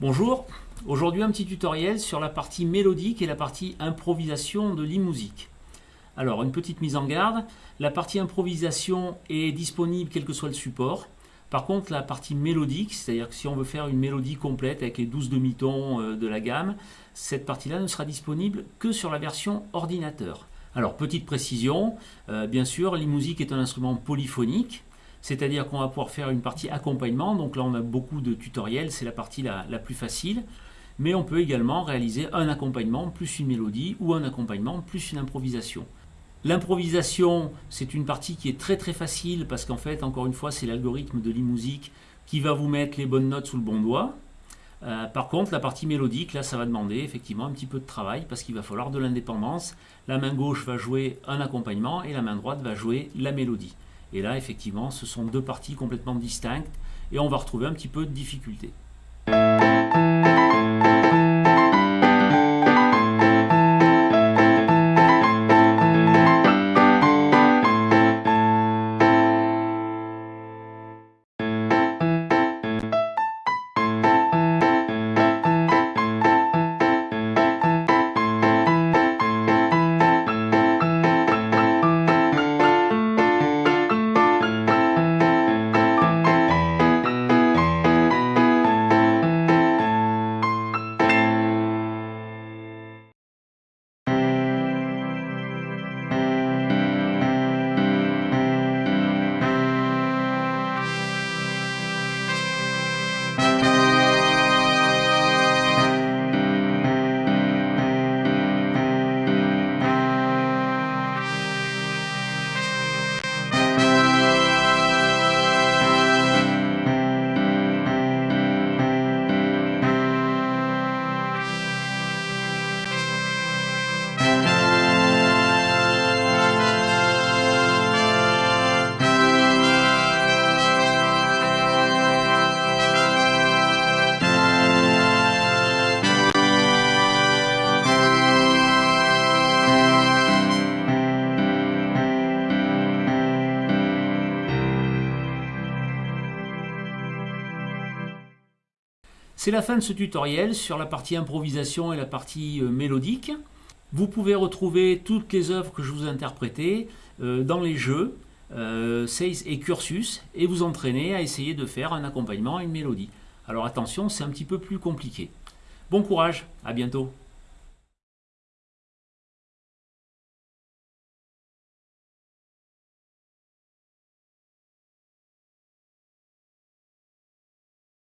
Bonjour, aujourd'hui un petit tutoriel sur la partie mélodique et la partie improvisation de l'e-musique. Alors une petite mise en garde, la partie improvisation est disponible quel que soit le support. Par contre la partie mélodique, c'est-à-dire que si on veut faire une mélodie complète avec les 12 demi-tons euh, de la gamme, cette partie-là ne sera disponible que sur la version ordinateur. Alors petite précision, euh, bien sûr l'e-musique est un instrument polyphonique, c'est-à-dire qu'on va pouvoir faire une partie accompagnement, donc là on a beaucoup de tutoriels, c'est la partie la, plus facile, mais on peut également réaliser un accompagnement plus une mélodie ou un accompagnement plus une improvisation. L'improvisation, c'est une partie qui est très très facile parce qu'en fait, encore une fois, c'est l'algorithme de l'e-musique qui va vous mettre les bonnes notes sous le bon doigt. Euh, par contre, la partie mélodique, là, ça va demander effectivement un petit peu de travail parce qu'il va falloir de l'indépendance. La main gauche va jouer un accompagnement et la main droite va jouer la mélodie. Et là, effectivement, ce sont deux parties complètement distinctes et on va retrouver un petit peu de difficulté. C'est la fin de ce tutoriel sur la partie improvisation et la partie euh, mélodique. Vous pouvez retrouver toutes les œuvres que je vous ai interprétées euh, dans les jeux euh, et Cursus et vous entraîner à essayer de faire un accompagnement et une mélodie. Alors attention, c'est un petit peu plus compliqué. Bon courage, à bientôt